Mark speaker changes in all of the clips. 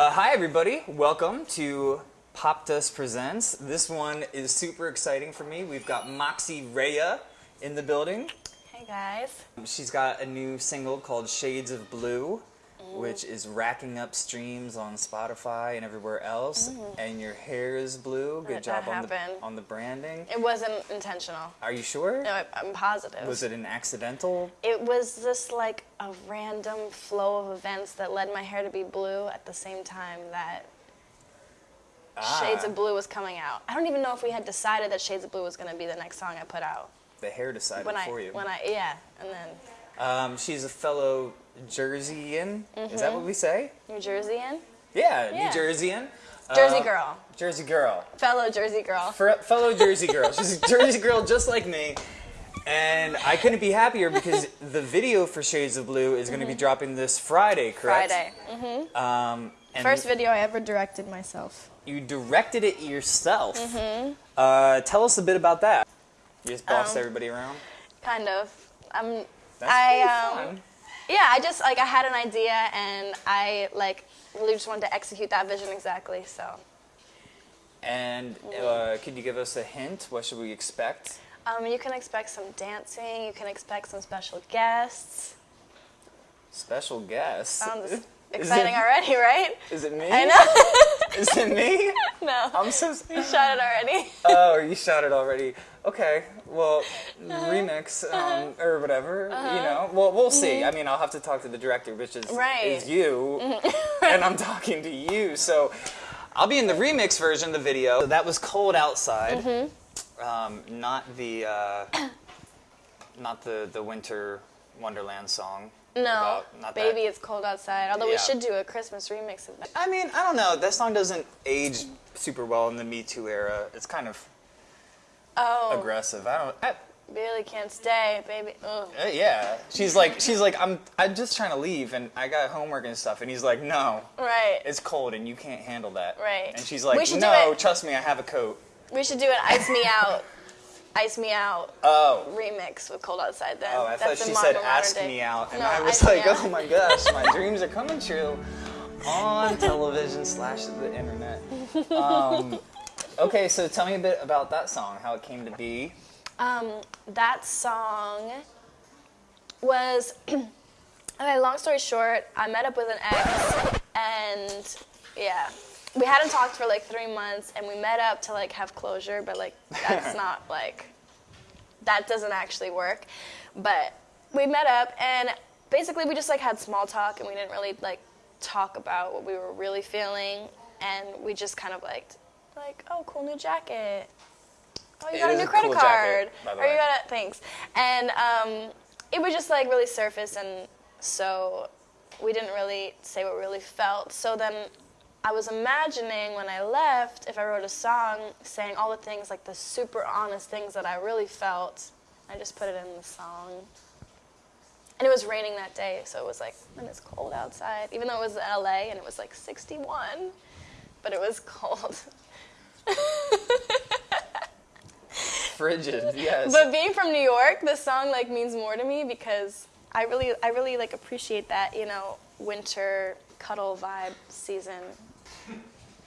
Speaker 1: Uh, hi, everybody. Welcome to Popdust Presents. This one is super exciting for me. We've got Moxie Raia in the building.
Speaker 2: Hey guys.
Speaker 1: She's got a new single called Shades of Blue, which is racking up streams on Spotify and everywhere else. And your hair is blue. Good
Speaker 2: That-
Speaker 1: job on the, on the branding.
Speaker 2: It wasn't intentional.
Speaker 1: Are you sure?
Speaker 2: No, I, I'm positive.
Speaker 1: Was it an accidental?
Speaker 2: It was just like a random flow of events that led my hair to be blue at the same time that Shades
Speaker 1: Ah,
Speaker 2: of Blue was coming out. I don't even know if we had decided that Shades of Blue was going to be the next song I put out.
Speaker 1: The hair decided
Speaker 2: When I,
Speaker 1: for you.
Speaker 2: when I, yeah, and then
Speaker 1: Um, she's a fellow Jerseyan. Is that what we say?
Speaker 2: New Jerseyan,
Speaker 1: Yeah,
Speaker 2: Mm-hmm. Yeah.
Speaker 1: New Jerseyan.
Speaker 2: Jersey
Speaker 1: Uh,
Speaker 2: girl,
Speaker 1: Jersey girl.
Speaker 2: fellow Jersey girl.
Speaker 1: For fellow Jersey girl. She's a Jersey girl just like me. And I couldn't be happier because the video for Shades of Blue is going to be dropping this Friday, correct?
Speaker 2: Mm-hmm. Friday.
Speaker 1: Um, and
Speaker 2: First video I ever directed myself.
Speaker 1: you directed it yourself. Uh, tell us a bit about that. You just bossed
Speaker 2: Mm-hmm. Um,
Speaker 1: everybody around.
Speaker 2: Kind of. I'm.
Speaker 1: That's
Speaker 2: I um. Yeah, I just like I had an idea and I like really just wanted to execute that vision exactly. So
Speaker 1: And uh, could you give us a hint? What should we expect?
Speaker 2: um, you can expect some dancing. You can expect some special guests.
Speaker 1: Special guests.
Speaker 2: Sounds
Speaker 1: Is
Speaker 2: exciting
Speaker 1: it-
Speaker 2: already, right?
Speaker 1: Is it me?
Speaker 2: I know.
Speaker 1: Is it me?
Speaker 2: no,
Speaker 1: I'm so.
Speaker 2: you shot it already.
Speaker 1: Oh, you shot it already. Okay, well,
Speaker 2: Uh-huh.
Speaker 1: remix um, or whatever. You know, well, we'll see. I mean, I'll have to talk to the director, which is.
Speaker 2: Right.
Speaker 1: is you, and I'm talking to you. So, I'll be in the remix version of the video. That was cold outside,
Speaker 2: Mm-hmm.
Speaker 1: um, not the uh, not the the winter Wonderland song.
Speaker 2: No,
Speaker 1: not that.
Speaker 2: baby, it's cold outside. Although we should do a Christmas remix of that.
Speaker 1: I mean, I don't know. That song doesn't age super well in the Me Too era. It's kind of
Speaker 2: Oh,
Speaker 1: aggressive. I don't. I,
Speaker 2: Billy can't stay, baby.
Speaker 1: Uh, yeah, she's like, she's like, I'm, I'm just trying to leave, and I got homework and stuff, and he's like, no,
Speaker 2: Right.
Speaker 1: it's cold, and you can't handle that.
Speaker 2: Right.
Speaker 1: And she's like, no, trust me, I have a coat.
Speaker 2: We should do an "Ice Me Out," "Ice Me Out"
Speaker 1: Oh,
Speaker 2: remix with "Cold Outside." Then.
Speaker 1: oh, I thought
Speaker 2: That's
Speaker 1: she
Speaker 2: in
Speaker 1: said,
Speaker 2: modern
Speaker 1: ask me out, and
Speaker 2: No,
Speaker 1: I was
Speaker 2: Ice
Speaker 1: like, oh my gosh, my dreams are coming true on television slash the internet. Um, okay, so tell me a bit about that song, how it came to be.
Speaker 2: Um, that song was. okay, long story short, I met up with an ex, and yeah, we hadn't talked for like three months, and we met up to like have closure, but like that's not like that doesn't actually work. But we met up, and basically we just like had small talk, and we didn't really like talk about what we were really feeling, and we just kind of like like oh cool new jacket oh, you
Speaker 1: It
Speaker 2: got a new credit
Speaker 1: cool
Speaker 2: card.
Speaker 1: jacket,
Speaker 2: or you got a thanks. And um, it was just like really surface, and so we didn't really say what we really felt. So then I was imagining when I left, if I wrote a song saying all the things, like the super honest things that I really felt, I just put it in the song. And it was raining that day, so it was like, and it's cold outside, even though it was LA and it was like 61, but it was cold.
Speaker 1: Frigid, yes.
Speaker 2: But being from New York, the song like means more to me because I really, I really like appreciate that you know winter cuddle vibe season.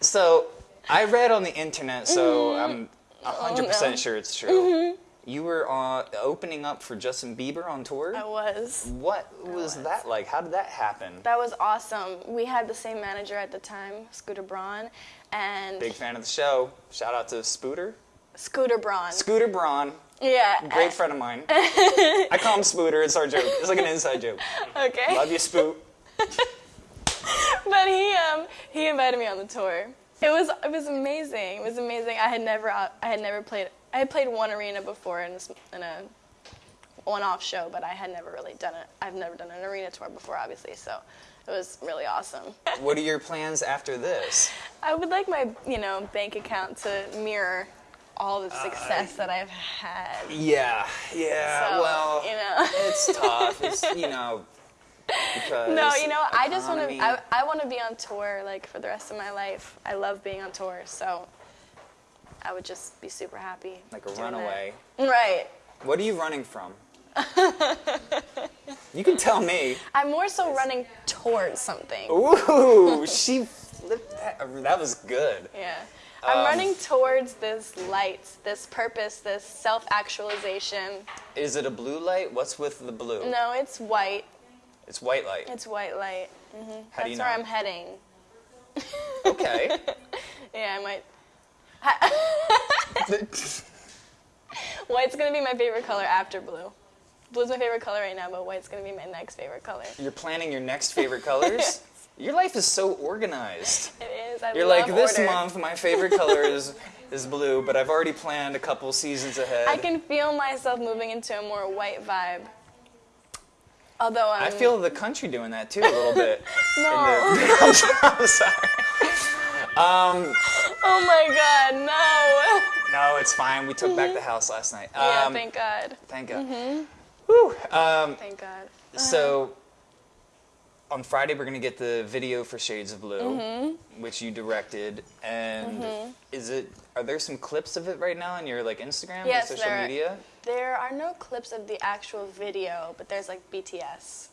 Speaker 1: So I read on the internet, so
Speaker 2: Mm-hmm.
Speaker 1: I'm hundred
Speaker 2: Oh, no.
Speaker 1: percent sure it's true. You were uh, opening up for Justin Bieber on tour.
Speaker 2: I was.
Speaker 1: What was
Speaker 2: was.
Speaker 1: that like? How did that happen?
Speaker 2: That was awesome. We had the same manager at the time, Scooter Braun, and
Speaker 1: Big fan of the show. Shout out to Spooter.
Speaker 2: Scooter Braun.
Speaker 1: Scooter Braun,
Speaker 2: yeah.
Speaker 1: great friend of mine. I call him Spooter. It's our joke. It's like an inside joke.
Speaker 2: Okay.
Speaker 1: Love you, Spoot.
Speaker 2: but he um he invited me on the tour. It was it was amazing. It was amazing. I had never I had never played I had played one arena before in a, in a one-off show, but I had never really done it. I've never done an arena tour before, obviously. So it was really awesome.
Speaker 1: What are your plans after this?
Speaker 2: I would like my you know bank account to mirror all the success that I've had.
Speaker 1: Yeah, yeah.
Speaker 2: So,
Speaker 1: well,
Speaker 2: you know.
Speaker 1: it's tough. It's you know
Speaker 2: No, you know, I just want to. I, I want to be on tour like for the rest of my life. I love being on tour, so I would just be super happy.
Speaker 1: like a runaway.
Speaker 2: that. Right.
Speaker 1: What are you running from? you can tell me.
Speaker 2: I'm more so running towards something.
Speaker 1: Ooh, she flipped That, that was good.
Speaker 2: Yeah. I'm
Speaker 1: Um,
Speaker 2: running towards this light, this purpose, this self actualization.
Speaker 1: Is it a blue light? What's with the blue?
Speaker 2: No, it's white.
Speaker 1: It's white light.
Speaker 2: It's white light. Mm-hmm.
Speaker 1: How do
Speaker 2: That's
Speaker 1: you know?
Speaker 2: where I'm heading.
Speaker 1: okay.
Speaker 2: Yeah, I might. White's gonna be my favorite color after blue. Blue's my favorite color right now, but white's gonna be my next favorite color.
Speaker 1: You're planning your next favorite colors? Your life is so organized.
Speaker 2: It is. I
Speaker 1: You're like, this
Speaker 2: order.
Speaker 1: month my favorite color is is blue, but I've already planned a couple seasons ahead.
Speaker 2: I can feel myself moving into a more white vibe. Although I'm.
Speaker 1: I feel the country doing that too a little bit.
Speaker 2: No.
Speaker 1: I'm sorry.
Speaker 2: Oh my god, no.
Speaker 1: No, it's fine. We took back the house last night.
Speaker 2: yeah,
Speaker 1: Um,
Speaker 2: thank God.
Speaker 1: thank God. Whew. Um,
Speaker 2: Thank God.
Speaker 1: so on Friday we're gonna get the video for Shades of Blue,
Speaker 2: Mm-hmm.
Speaker 1: which you directed, and is it? Are there some clips of it right now on your like Instagram
Speaker 2: Yes,
Speaker 1: and social media?
Speaker 2: There are no clips of the actual video, but there's like BTS.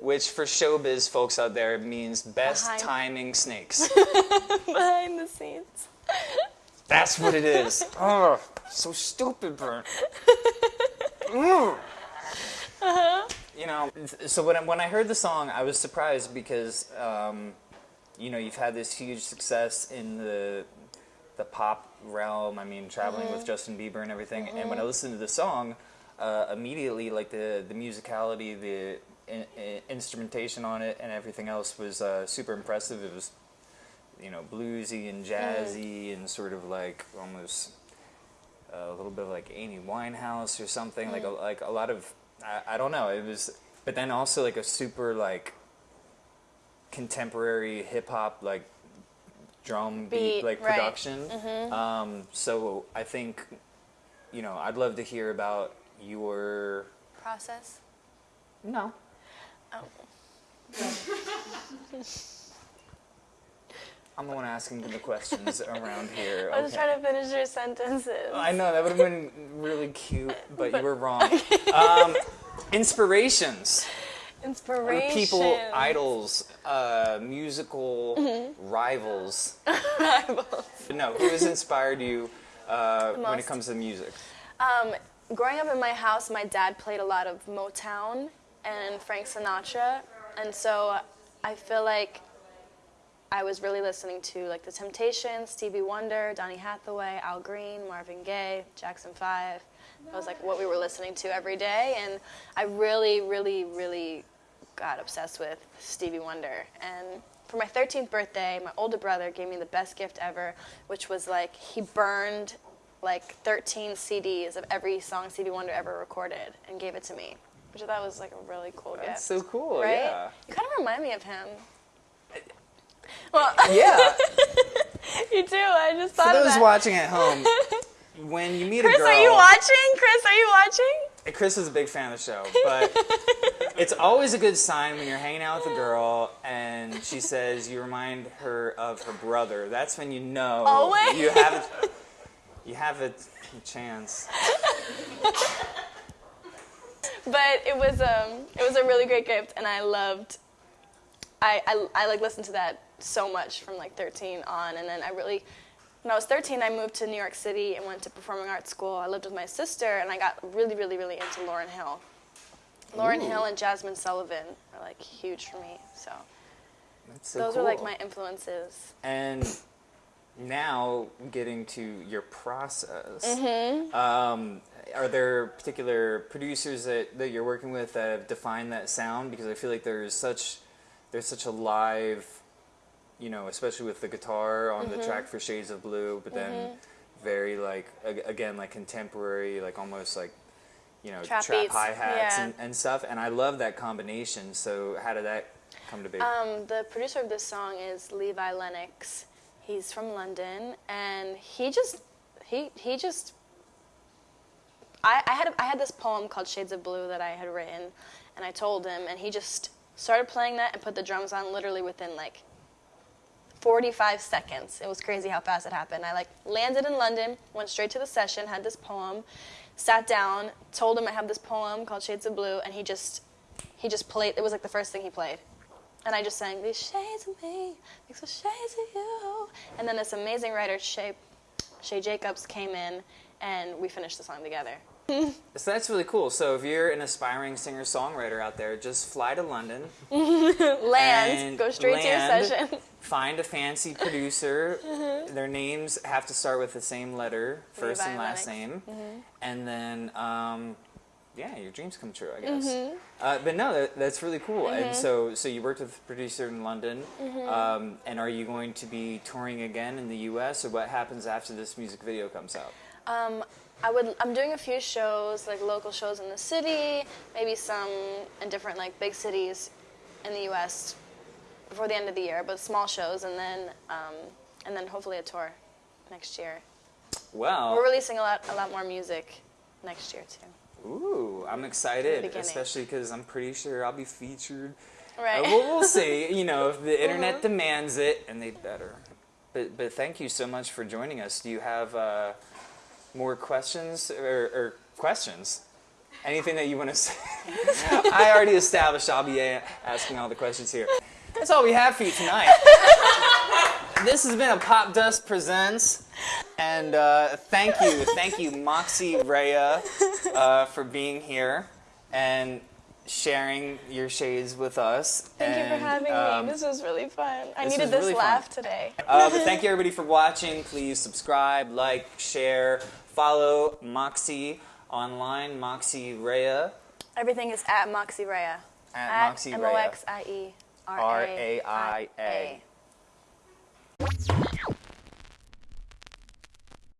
Speaker 1: Which for showbiz folks out there means best
Speaker 2: Behind-
Speaker 1: timing snakes.
Speaker 2: Behind the scenes.
Speaker 1: That's what it is. oh, so stupid, Brent. Mm. You know, so when I, when I heard the song, I was surprised because, um, you know, you've had this huge success in the the pop realm. I mean, traveling with Justin Bieber and everything. And when I listened to the song, uh, immediately, like the the musicality, the in, in- instrumentation on it, and everything else was uh, super impressive. It was you know, bluesy and jazzy and sort of like almost uh, a little bit of like Amy Winehouse or something. Like a, like a lot of I, I don't know. It was, but then also like a super like contemporary hip hop like drum beat,
Speaker 2: Beat,
Speaker 1: like
Speaker 2: right.
Speaker 1: production. Um, so I think you know I'd love to hear about your
Speaker 2: Process.
Speaker 1: no.
Speaker 2: Oh.
Speaker 1: I'm the one asking the questions around here.
Speaker 2: I was
Speaker 1: okay.
Speaker 2: trying to finish your sentences.
Speaker 1: I know that would have been really cute, but, you were wrong. Um, inspirations,
Speaker 2: Inspiration.
Speaker 1: people, idols, uh, musical
Speaker 2: Mm-hmm.
Speaker 1: rivals. No, who has inspired you uh, when it comes to music?
Speaker 2: Um, growing up in my house, my dad played a lot of Motown and Frank Sinatra, and so I feel like I was really listening to like The Temptations, Stevie Wonder, Donny Hathaway, Al Green, Marvin Gaye, Jackson Five. That was like what we were listening to every day, and I really, really, really got obsessed with Stevie Wonder. And for my 13th birthday, my older brother gave me the best gift ever, which was like he burned like 13 CDs of every song Stevie Wonder ever recorded and gave it to me, which I thought was like a really cool gift.
Speaker 1: That's so cool.
Speaker 2: right?
Speaker 1: Yeah.
Speaker 2: You kind of remind me of him. Well,
Speaker 1: Yeah.
Speaker 2: you do. I just
Speaker 1: For
Speaker 2: thought of
Speaker 1: those watching at home, when you meet
Speaker 2: Chris,
Speaker 1: a girl,
Speaker 2: are you watching? Chris, are you watching?
Speaker 1: Chris is a big fan of the show, but it's always a good sign when you're hanging out with a girl and she says you remind her of her brother. That's when you know
Speaker 2: Always?
Speaker 1: you have a, you have a chance.
Speaker 2: But it was um it was a really great gift, and I loved. I, I, I like listened to that so much from like 13 on, and then I really, when I was 13, I moved to New York City and went to performing arts school. I lived with my sister, and I got really, really, really into Lauryn Hill. Lauren
Speaker 1: Ooh.
Speaker 2: Hill and Jazmine Sullivan are like huge for me. So
Speaker 1: so
Speaker 2: those are like my influences.
Speaker 1: And now getting to your process,
Speaker 2: Mm-hmm.
Speaker 1: um, are there particular producers that, that you're working with that have defined that sound? Because I feel like there's such there's such a live, you know, especially with the guitar on
Speaker 2: Mm-hmm.
Speaker 1: the track for Shades of Blue, but then very like ag- again like contemporary, like almost like you know
Speaker 2: Trap
Speaker 1: trap, hi hats
Speaker 2: yeah.
Speaker 1: and, and stuff. And I love that combination. So how did that come to be?
Speaker 2: Um, the producer of this song is Levi Lennox. He's from London, and he just he he just. I, I had I had this poem called Shades of Blue that I had written, and I told him, and he just started playing that and put the drums on literally within like 45 seconds. It was crazy how fast it happened. I like landed in London, went straight to the session, had this poem, sat down, told him I have this poem called Shades of Blue, and he just he just played. It was like the first thing he played. and I just sang these shades of me, these the shades of you. And then this amazing writer, Shay, Shay Jacobs, came in, and we finished the song together.
Speaker 1: So that's really cool. So if you're an aspiring singer-songwriter out there, just fly to London,
Speaker 2: Land, go straight to your session.
Speaker 1: Find a fancy producer. Their names have to start with the same letter, first and last name, and then um, yeah, your dreams come true, I guess.
Speaker 2: Mm-hmm.
Speaker 1: Uh, but no, that, that's really cool. And so, so you worked with a producer in London,
Speaker 2: Mm-hmm.
Speaker 1: um, and are you going to be touring again in the U.S. or what happens after this music video comes out?
Speaker 2: Um, I would. I'm doing a few shows, like local shows in the city, maybe some in different like big cities in the U.S. before the end of the year, but small shows, and then um, and then hopefully a tour next year.
Speaker 1: Well,
Speaker 2: We're releasing a lot a lot more music next year too.
Speaker 1: Ooh, I'm excited, especially because I'm pretty sure I'll be featured.
Speaker 2: Right.
Speaker 1: Uh, we'll, we'll see. You know, if the internet demands it, and they better. But but thank you so much for joining us. Do you have uh, more questions or, or questions? Anything that you want to say? I already established I'll be asking all the questions here. That's all we have for you tonight. this has been a Popdust Presents. And uh, thank you, thank you, Moxie Raia, uh, for being here and sharing your shades with us.
Speaker 2: Thank you for having
Speaker 1: um,
Speaker 2: me. This was really fun. I needed this
Speaker 1: really fun.
Speaker 2: laugh today.
Speaker 1: uh, but thank you everybody for watching. Please subscribe, like, share, follow Moxie online, Moxie Raia.
Speaker 2: Everything is at Moxie Raia.
Speaker 1: At Moxie
Speaker 2: M
Speaker 1: Raia.
Speaker 2: O